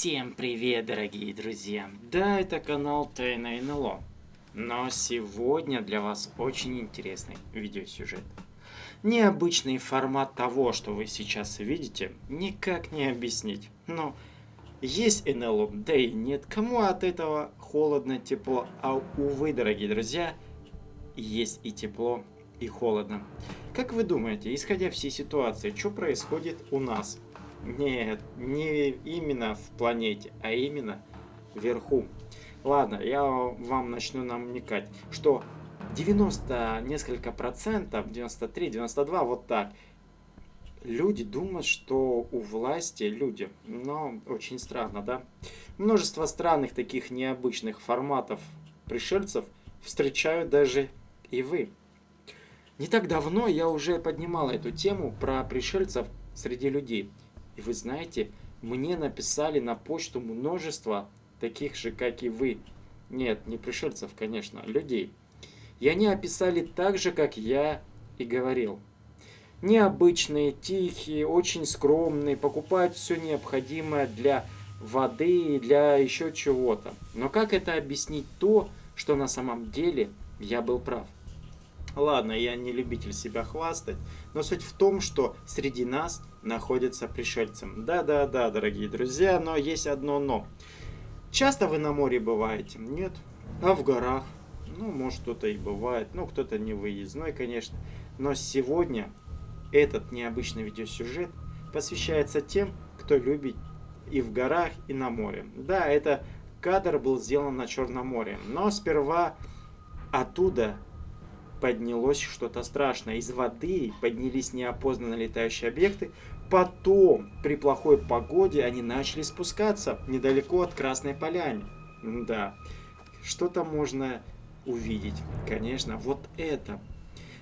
Всем привет, дорогие друзья! Да, это канал Тайна НЛО. Но сегодня для вас очень интересный видеосюжет. Необычный формат того, что вы сейчас видите, никак не объяснить. Но есть НЛО, да и нет. Кому от этого холодно, тепло? А увы, дорогие друзья, есть и тепло, и холодно. Как вы думаете, исходя всей ситуации, что происходит у нас? Нет, не именно в планете, а именно вверху. Ладно, я вам начну намекать, что 90 несколько процентов, 93, 92, вот так, люди думают, что у власти люди, но очень странно, да? Множество странных таких необычных форматов пришельцев встречают даже и вы. Не так давно я уже поднимал эту тему про пришельцев среди людей. И вы знаете, мне написали на почту множество таких же, как и вы. Нет, не пришельцев, конечно, людей. И они описали так же, как я и говорил. Необычные, тихие, очень скромные, покупают все необходимое для воды и для еще чего-то. Но как это объяснить то, что на самом деле я был прав? Ладно, я не любитель себя хвастать, но суть в том, что среди нас находятся пришельцы. Да-да-да, дорогие друзья, но есть одно но. Часто вы на море бываете? Нет. А в горах? Ну, может, кто-то и бывает. Ну, кто-то не выездной, конечно. Но сегодня этот необычный видеосюжет посвящается тем, кто любит и в горах, и на море. Да, это кадр был сделан на Черном море. Но сперва оттуда поднялось что-то страшное. Из воды поднялись неопознанные летающие объекты. Потом, при плохой погоде, они начали спускаться недалеко от Красной Поляны. Да, что-то можно увидеть. Конечно, вот это.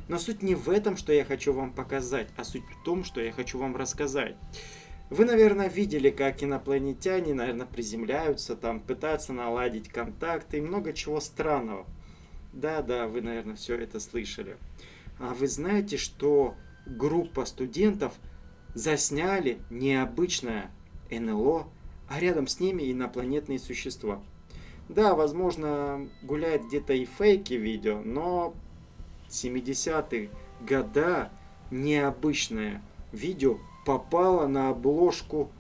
Но суть не в этом, что я хочу вам показать, а суть в том, что я хочу вам рассказать. Вы, наверное, видели, как инопланетяне, наверное, приземляются, там пытаются наладить контакты и много чего странного. Да, да, вы, наверное, все это слышали. А вы знаете, что группа студентов засняли необычное НЛО, а рядом с ними инопланетные существа. Да, возможно, гуляет где-то и фейки видео, но 70-х года необычное видео попало на обложку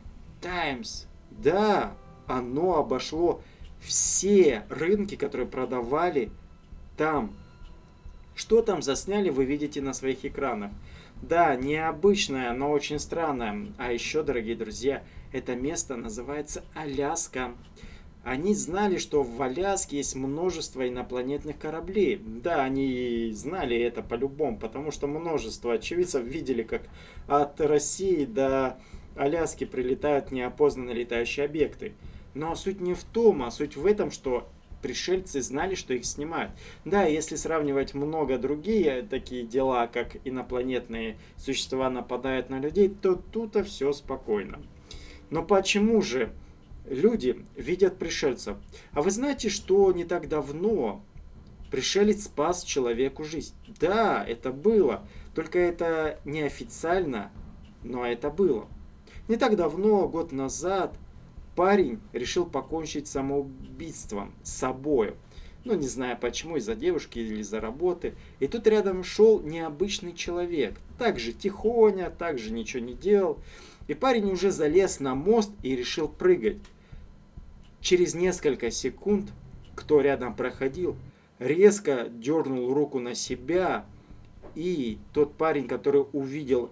Times. Да, оно обошло все рынки, которые продавали там. Что там засняли, вы видите на своих экранах. Да, необычное, но очень странное. А еще, дорогие друзья, это место называется Аляска. Они знали, что в Аляске есть множество инопланетных кораблей. Да, они знали это по-любому, потому что множество очевидцев видели, как от России до Аляски прилетают неопознанные летающие объекты. Но суть не в том, а суть в этом, что пришельцы знали, что их снимают. Да, если сравнивать много другие такие дела, как инопланетные существа нападают на людей, то тут-то все спокойно. Но почему же люди видят пришельцев? А вы знаете, что не так давно пришелец спас человеку жизнь? Да, это было. Только это неофициально, но это было. Не так давно, год назад, парень решил покончить самоубийством с собой. Ну, не знаю почему, из-за девушки или из-за работы. И тут рядом шел необычный человек. Также тихоня, также ничего не делал. И парень уже залез на мост и решил прыгать. Через несколько секунд, кто рядом проходил, резко дернул руку на себя. И тот парень, который увидел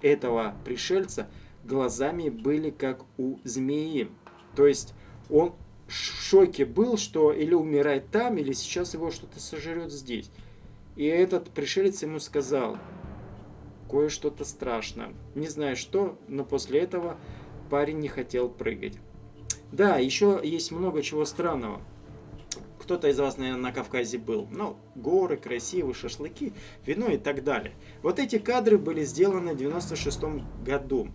этого пришельца, глазами были как у змеи. То есть он в шоке был, что или умирает там, или сейчас его что-то сожрет здесь. И этот пришелец ему сказал кое-что-то страшное. Не знаю что, но после этого парень не хотел прыгать. Да, еще есть много чего странного. Кто-то из вас, наверное, на Кавказе был. Ну, горы, красивые, шашлыки, вино и так далее. Вот эти кадры были сделаны в 96 году.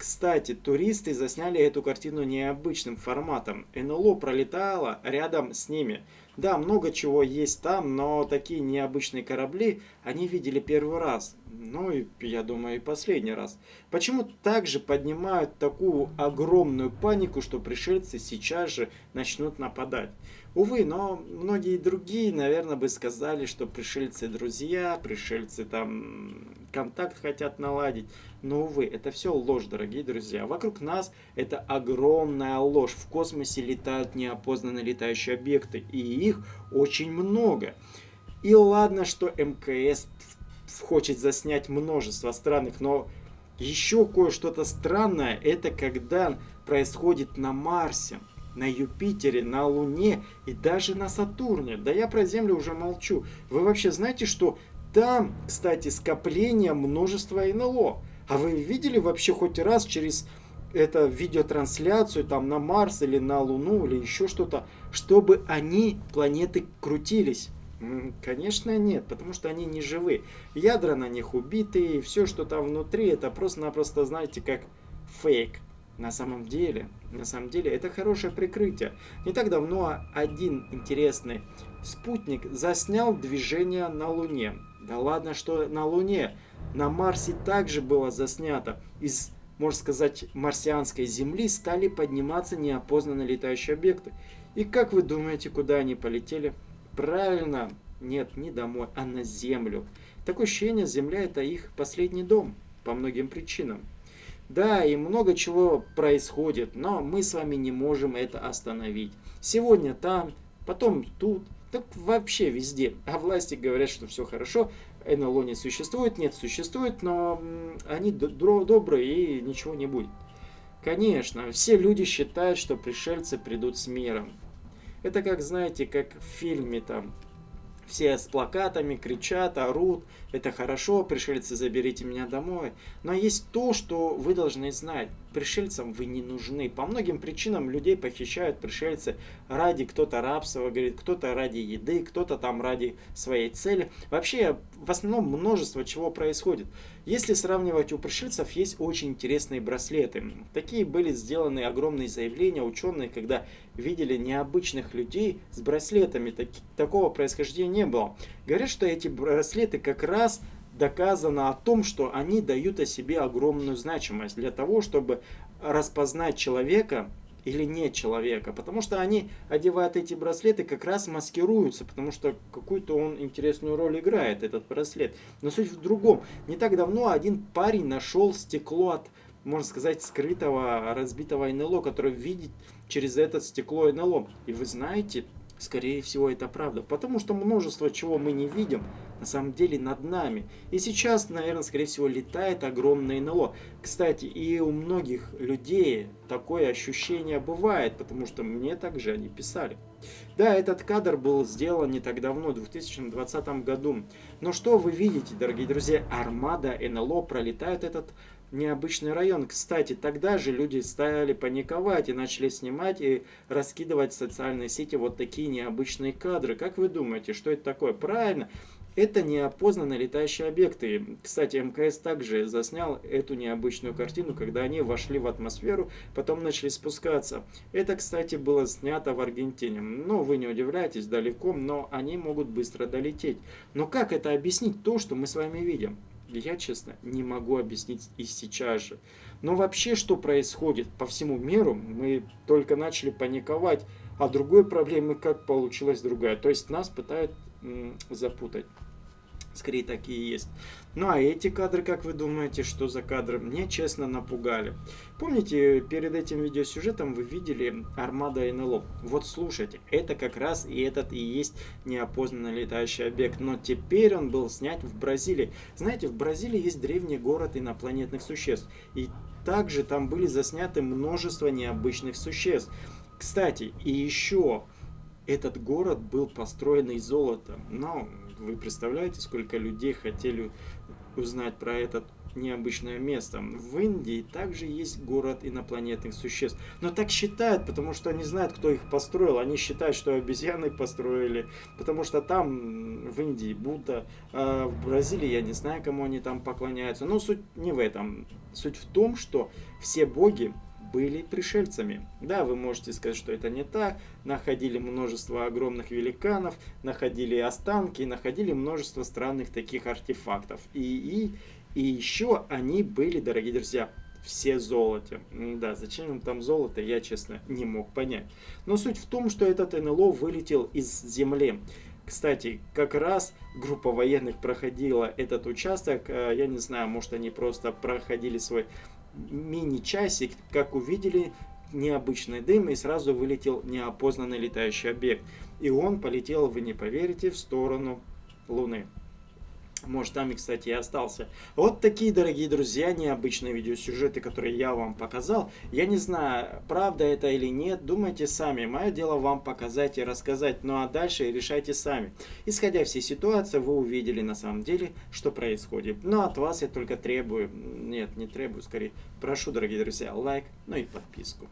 Кстати, туристы засняли эту картину необычным форматом. НЛО пролетало рядом с ними. Да, много чего есть там, но такие необычные корабли они видели первый раз. Ну и, я думаю, и последний раз. Почему также поднимают такую огромную панику, что пришельцы сейчас же начнут нападать? Увы, но многие другие, наверное, бы сказали, что пришельцы друзья, пришельцы там контакт хотят наладить. Но, увы, это все ложь, дорогие друзья. Вокруг нас это огромная ложь. В космосе летают неопознанные летающие объекты, и их очень много. И ладно, что МКС хочет заснять множество странных, но еще кое-что-то странное, это когда происходит на Марсе на Юпитере, на Луне и даже на Сатурне. Да я про Землю уже молчу. Вы вообще знаете, что там, кстати, скопление множества НЛО. А вы видели вообще хоть раз через это видеотрансляцию там на Марс или на Луну или еще что-то, чтобы они, планеты, крутились? Конечно нет, потому что они не живы. Ядра на них убиты, и все, что там внутри, это просто-напросто, знаете, как фейк. На самом деле, на самом деле, это хорошее прикрытие. Не так давно один интересный спутник заснял движение на Луне. Да ладно, что на Луне. На Марсе также было заснято. Из, можно сказать, марсианской Земли стали подниматься неопознанные летающие объекты. И как вы думаете, куда они полетели? Правильно, нет, не домой, а на Землю. Такое ощущение, Земля это их последний дом по многим причинам. Да, и много чего происходит, но мы с вами не можем это остановить. Сегодня там, потом тут, так вообще везде. А власти говорят, что все хорошо, НЛО не существует, нет, существует, но они добрые и ничего не будет. Конечно, все люди считают, что пришельцы придут с миром. Это как, знаете, как в фильме там все с плакатами кричат, орут, это хорошо, пришельцы, заберите меня домой. Но есть то, что вы должны знать. Пришельцам вы не нужны. По многим причинам людей похищают пришельцы ради кто-то рабства, говорит, кто-то ради еды, кто-то там ради своей цели. Вообще, в основном множество чего происходит. Если сравнивать, у пришельцев есть очень интересные браслеты. Такие были сделаны огромные заявления ученые, когда видели необычных людей с браслетами. Так, такого происхождения не было. Говорят, что эти браслеты как раз доказано о том, что они дают о себе огромную значимость для того, чтобы распознать человека или не человека, потому что они одевают эти браслеты, как раз маскируются, потому что какую-то он интересную роль играет, этот браслет. Но суть в другом. Не так давно один парень нашел стекло от, можно сказать, скрытого разбитого НЛО, который видит через это стекло НЛО. И вы знаете, скорее всего это правда, потому что множество чего мы не видим, на самом деле над нами. И сейчас, наверное, скорее всего, летает огромное НЛО. Кстати, и у многих людей такое ощущение бывает, потому что мне также они писали. Да, этот кадр был сделан не так давно, в 2020 году. Но что вы видите, дорогие друзья, армада НЛО пролетает этот необычный район. Кстати, тогда же люди стали паниковать и начали снимать и раскидывать в социальные сети вот такие необычные кадры. Как вы думаете, что это такое? Правильно, это неопознанные летающие объекты. Кстати, МКС также заснял эту необычную картину, когда они вошли в атмосферу, потом начали спускаться. Это, кстати, было снято в Аргентине. Ну, вы не удивляйтесь, далеко, но они могут быстро долететь. Но как это объяснить то, что мы с вами видим? Я, честно, не могу объяснить и сейчас же. Но вообще, что происходит по всему миру, мы только начали паниковать, а другой проблемы как получилась другая. То есть нас пытают запутать. Скорее такие есть. Ну а эти кадры, как вы думаете, что за кадры? Мне честно напугали. Помните, перед этим видеосюжетом вы видели армада НЛО? Вот слушайте, это как раз и этот и есть неопознанный летающий объект. Но теперь он был снят в Бразилии. Знаете, в Бразилии есть древний город инопланетных существ. И также там были засняты множество необычных существ. Кстати, и еще этот город был построен из золота. Но вы представляете, сколько людей хотели узнать про это необычное место. В Индии также есть город инопланетных существ. Но так считают, потому что они знают, кто их построил. Они считают, что обезьяны построили, потому что там в Индии Будда, а в Бразилии я не знаю, кому они там поклоняются. Но суть не в этом. Суть в том, что все боги были пришельцами. Да, вы можете сказать, что это не так. Находили множество огромных великанов, находили останки, находили множество странных таких артефактов. И, и, и еще они были, дорогие друзья, все золоте. Да, зачем им там золото, я, честно, не мог понять. Но суть в том, что этот НЛО вылетел из Земли. Кстати, как раз группа военных проходила этот участок. Э, я не знаю, может они просто проходили свой мини-часик, как увидели необычный дым и сразу вылетел неопознанный летающий объект. И он полетел, вы не поверите, в сторону Луны. Может, там и, кстати, и остался. Вот такие, дорогие друзья, необычные видеосюжеты, которые я вам показал. Я не знаю, правда это или нет, думайте сами. Мое дело вам показать и рассказать. Ну а дальше решайте сами. Исходя всей ситуации, вы увидели на самом деле, что происходит. Но от вас я только требую, нет, не требую, скорее, прошу, дорогие друзья, лайк, ну и подписку.